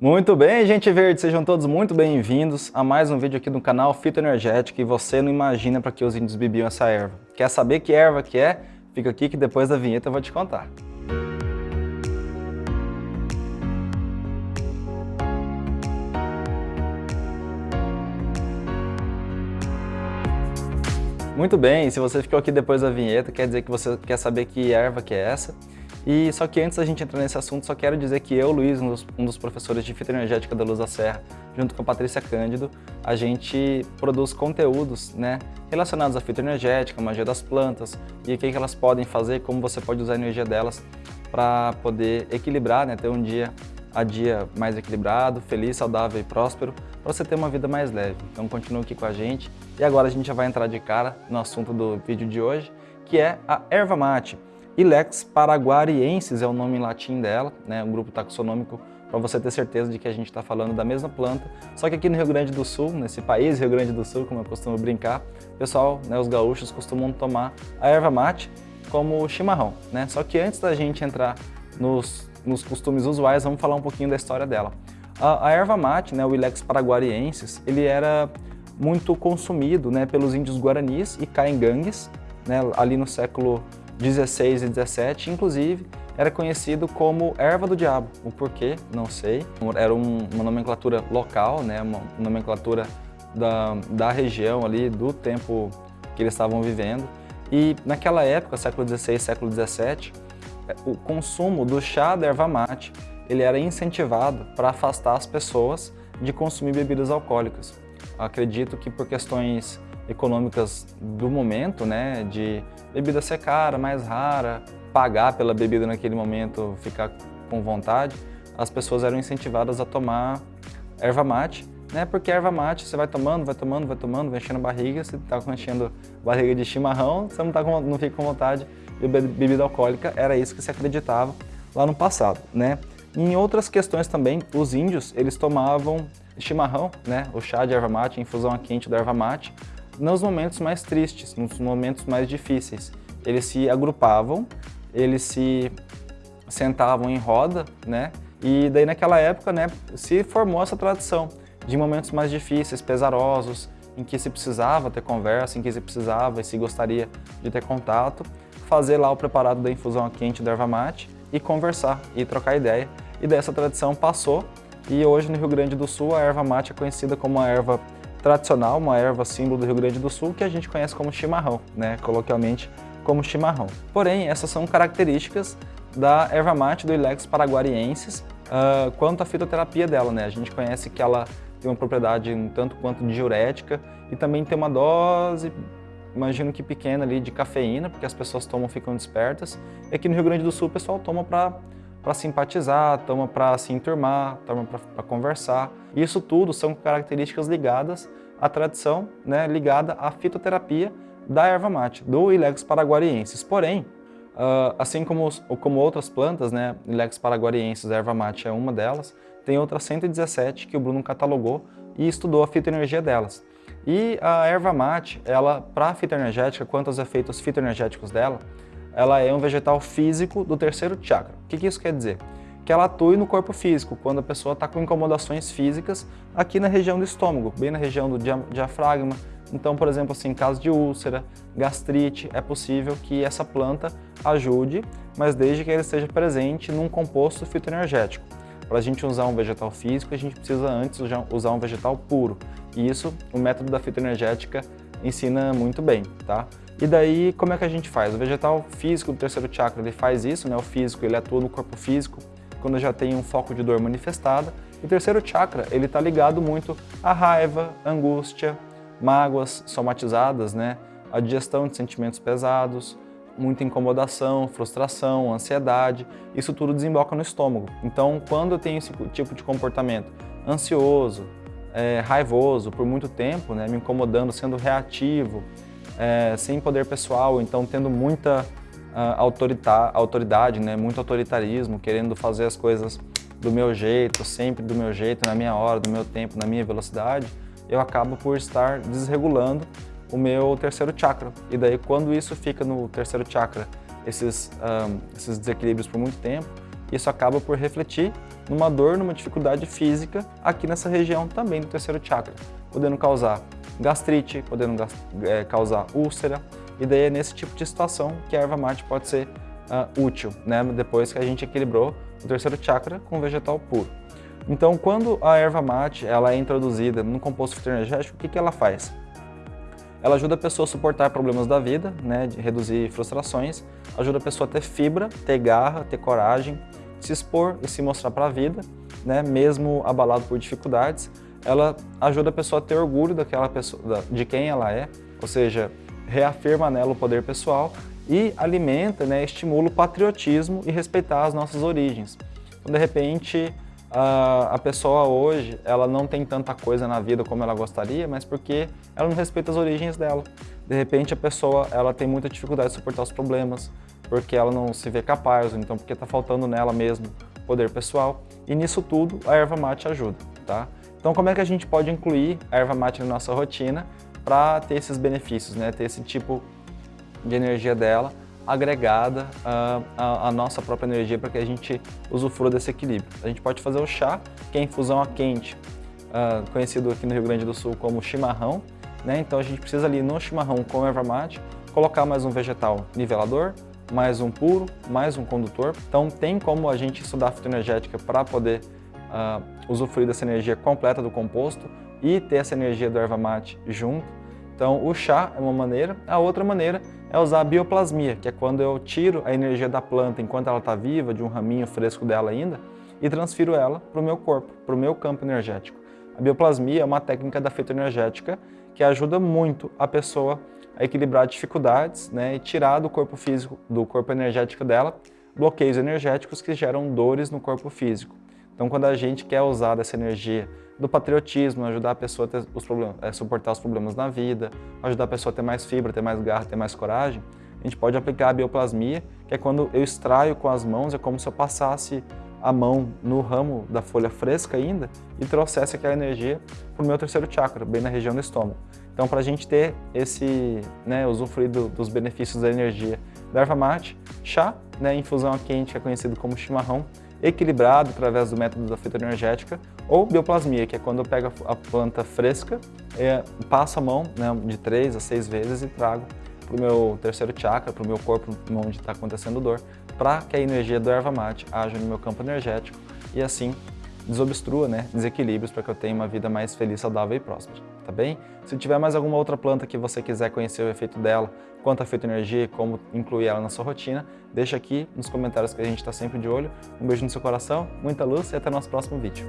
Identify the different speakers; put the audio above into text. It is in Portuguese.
Speaker 1: Muito bem, gente verde, sejam todos muito bem-vindos a mais um vídeo aqui no canal Fitoenergético e você não imagina para que os índios bebiam essa erva. Quer saber que erva que é? Fica aqui que depois da vinheta eu vou te contar. Muito bem, se você ficou aqui depois da vinheta, quer dizer que você quer saber que erva que é essa. E só que antes da gente entrar nesse assunto, só quero dizer que eu, Luiz, um dos, professores de fitoenergética da Luz da Serra, junto com a Patrícia Cândido, a gente produz conteúdos né, relacionados à fitoenergética, magia das plantas e o que, que elas podem fazer, como você pode usar a energia delas para poder equilibrar, né, ter um dia a dia mais equilibrado, feliz, saudável e próspero, para você ter uma vida mais leve. Então continue aqui com a gente. E agora a gente já vai entrar de cara no assunto do vídeo de hoje, que é a erva mate. Ilex paraguariensis é o nome em latim dela, né, um grupo taxonômico para você ter certeza de que a gente está falando da mesma planta, só que aqui no Rio Grande do Sul, nesse país Rio Grande do Sul, como eu costumo brincar, o pessoal, né, os gaúchos costumam tomar a erva mate como chimarrão, né? Só que antes da gente entrar nos, nos costumes usuais, vamos falar um pouquinho da história dela. A, a erva mate, né, o Ilex paraguariensis, ele era muito consumido né, pelos índios guaranis e caingangues, né, ali no século 16 e 17, inclusive, era conhecido como erva do diabo. O porquê, não sei. Era um, uma nomenclatura local, né, uma nomenclatura da, da região ali, do tempo que eles estavam vivendo. E naquela época, século 16, século 17, o consumo do chá da erva mate ele era incentivado para afastar as pessoas de consumir bebidas alcoólicas. Acredito que por questões econômicas do momento, né, de bebida ser cara, mais rara, pagar pela bebida naquele momento, ficar com vontade, as pessoas eram incentivadas a tomar erva mate, né, porque erva mate você vai tomando, vai tomando, vai tomando, vai enchendo a barriga, você está enchendo barriga de chimarrão, você não, tá com, não fica com vontade de bebida alcoólica, era isso que se acreditava lá no passado, né. Em outras questões também, os índios, eles tomavam chimarrão, né, o chá de erva mate, infusão quente da erva mate, nos momentos mais tristes, nos momentos mais difíceis. Eles se agrupavam, eles se sentavam em roda, né? E daí naquela época, né, se formou essa tradição de momentos mais difíceis, pesarosos, em que se precisava ter conversa, em que se precisava e se gostaria de ter contato, fazer lá o preparado da infusão quente da erva mate e conversar e trocar ideia. E dessa tradição passou e hoje no Rio Grande do Sul a erva mate é conhecida como a erva tradicional, uma erva símbolo do Rio Grande do Sul, que a gente conhece como chimarrão, né? coloquialmente como chimarrão. Porém, essas são características da erva mate do Ilex paraguariensis uh, quanto à fitoterapia dela. Né? A gente conhece que ela tem uma propriedade um tanto quanto diurética e também tem uma dose, imagino que pequena ali, de cafeína, porque as pessoas tomam ficam despertas. E aqui no Rio Grande do Sul o pessoal toma para para simpatizar, toma para se enturmar, toma para conversar. Isso tudo são características ligadas à tradição, né, ligada à fitoterapia da erva mate, do Ilex paraguariensis. Porém, uh, assim como, como outras plantas, né, Ilex paraguariensis, erva mate é uma delas, tem outras 117 que o Bruno catalogou e estudou a fitoenergia delas. E a erva mate, ela, para a fitoenergética, quanto aos efeitos fitoenergéticos dela, ela é um vegetal físico do terceiro chakra. O que, que isso quer dizer? Que ela atue no corpo físico, quando a pessoa está com incomodações físicas aqui na região do estômago, bem na região do diafragma. Então, por exemplo, assim, em caso de úlcera, gastrite, é possível que essa planta ajude, mas desde que ele esteja presente num composto fitoenergético. Para a gente usar um vegetal físico, a gente precisa antes usar um vegetal puro. E isso, o método da fitoenergética ensina muito bem, tá? E daí, como é que a gente faz? O vegetal físico do terceiro chakra, ele faz isso, né? O físico, ele atua no corpo físico, quando já tem um foco de dor manifestada. E o terceiro chakra, ele está ligado muito à raiva, angústia, mágoas somatizadas, né? A digestão de sentimentos pesados, muita incomodação, frustração, ansiedade, isso tudo desemboca no estômago. Então, quando eu tenho esse tipo de comportamento ansioso, é, raivoso por muito tempo, né, me incomodando, sendo reativo, é, sem poder pessoal, então tendo muita uh, autoridade, né, muito autoritarismo, querendo fazer as coisas do meu jeito, sempre do meu jeito, na minha hora, do meu tempo, na minha velocidade, eu acabo por estar desregulando o meu terceiro chakra. E daí quando isso fica no terceiro chakra, esses, um, esses desequilíbrios por muito tempo, isso acaba por refletir numa dor, numa dificuldade física aqui nessa região também do terceiro chakra, podendo causar gastrite, podendo é, causar úlcera, e daí é nesse tipo de situação que a erva mate pode ser uh, útil, né? depois que a gente equilibrou o terceiro chakra com vegetal puro. Então, quando a erva mate ela é introduzida no composto fitoenergético, o que, que ela faz? Ela ajuda a pessoa a suportar problemas da vida, né, reduzir frustrações, ajuda a pessoa a ter fibra, ter garra, ter coragem, se expor e se mostrar para a vida, né, mesmo abalado por dificuldades. Ela ajuda a pessoa a ter orgulho daquela pessoa, de quem ela é, ou seja, reafirma nela o poder pessoal e alimenta, né, estimula o patriotismo e respeitar as nossas origens. Então, de repente, a, a pessoa hoje, ela não tem tanta coisa na vida como ela gostaria, mas porque ela não respeita as origens dela. De repente a pessoa, ela tem muita dificuldade de suportar os problemas, porque ela não se vê capaz, ou então porque está faltando nela mesmo poder pessoal. E nisso tudo a erva mate ajuda, tá? Então como é que a gente pode incluir a erva mate na nossa rotina para ter esses benefícios, né? Ter esse tipo de energia dela agregada à, nossa própria energia para que a gente usufrua desse equilíbrio. A gente pode fazer o chá, que é infusão a quente, uh, conhecido aqui no Rio Grande do Sul como chimarrão. Né? Então a gente precisa ali no chimarrão com erva mate, colocar mais um vegetal nivelador, mais um puro, mais um condutor. Então tem como a gente estudar fitoenergética para poder uh, usufruir dessa energia completa do composto e ter essa energia do erva mate junto. Então o chá é uma maneira, a outra maneira é usar a bioplasmia, que é quando eu tiro a energia da planta enquanto ela está viva, de um raminho fresco dela ainda, e transfiro ela para o meu corpo, para o meu campo energético. A bioplasmia é uma técnica da fitoenergética que ajuda muito a pessoa a equilibrar dificuldades né, e tirar do corpo físico, do corpo energético dela, bloqueios energéticos que geram dores no corpo físico. Então, quando a gente quer usar dessa energia do patriotismo, ajudar a pessoa a os problemas, é, suportar os problemas na vida, ajudar a pessoa a ter mais fibra, ter mais garra, ter mais coragem, a gente pode aplicar a bioplasmia, que é quando eu extraio com as mãos, é como se eu passasse a mão no ramo da folha fresca ainda e trouxesse aquela energia para o meu terceiro chakra, bem na região do estômago. Então, para a gente ter esse, né, usufruir dos benefícios da energia da erva mate, chá, né, infusão quente, que é conhecido como chimarrão, equilibrado através do método da fitoenergética, ou bioplasmia, que é quando eu pego a planta fresca, é, passo a mão né, de três a seis vezes e trago para o meu terceiro chakra, para o meu corpo, onde está acontecendo dor, para que a energia do erva mate haja no meu campo energético e assim desobstrua né, desequilíbrios para que eu tenha uma vida mais feliz, saudável e próspera, tá bem? Se tiver mais alguma outra planta que você quiser conhecer o efeito dela, quanto a fitoenergia e como incluir ela na sua rotina, deixa aqui nos comentários que a gente está sempre de olho. Um beijo no seu coração, muita luz e até o nosso próximo vídeo.